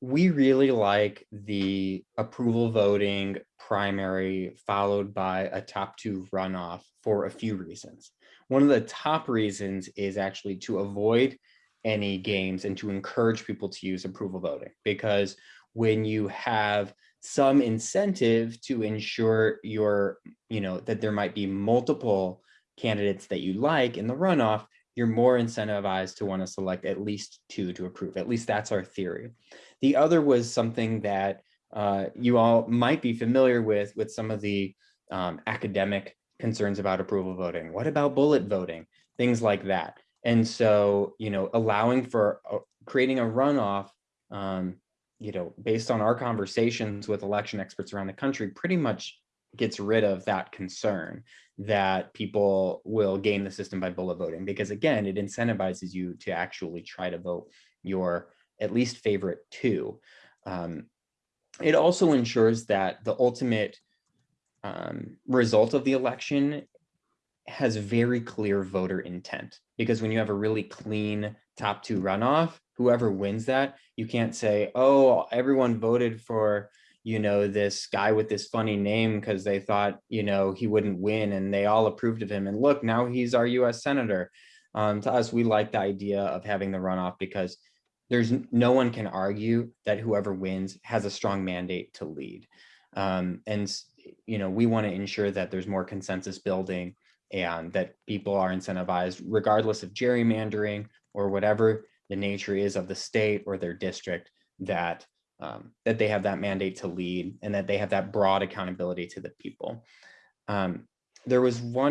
We really like the approval voting primary followed by a top two runoff for a few reasons. One of the top reasons is actually to avoid any games and to encourage people to use approval voting because when you have some incentive to ensure your, you know, that there might be multiple candidates that you like in the runoff, you're more incentivized to want to select at least two to approve. At least that's our theory. The other was something that uh, you all might be familiar with, with some of the um, academic concerns about approval voting. What about bullet voting? Things like that. And so, you know, allowing for uh, creating a runoff, um, you know, based on our conversations with election experts around the country, pretty much gets rid of that concern that people will game the system by bullet voting because again it incentivizes you to actually try to vote your at least favorite two. Um, it also ensures that the ultimate um, result of the election has very clear voter intent because when you have a really clean top two runoff whoever wins that you can't say oh everyone voted for you know, this guy with this funny name because they thought, you know, he wouldn't win and they all approved of him. And look, now he's our US senator. Um, to us, we like the idea of having the runoff because there's no one can argue that whoever wins has a strong mandate to lead. Um, and, you know, we want to ensure that there's more consensus building and that people are incentivized regardless of gerrymandering or whatever the nature is of the state or their district that um, that they have that mandate to lead and that they have that broad accountability to the people. Um, there was one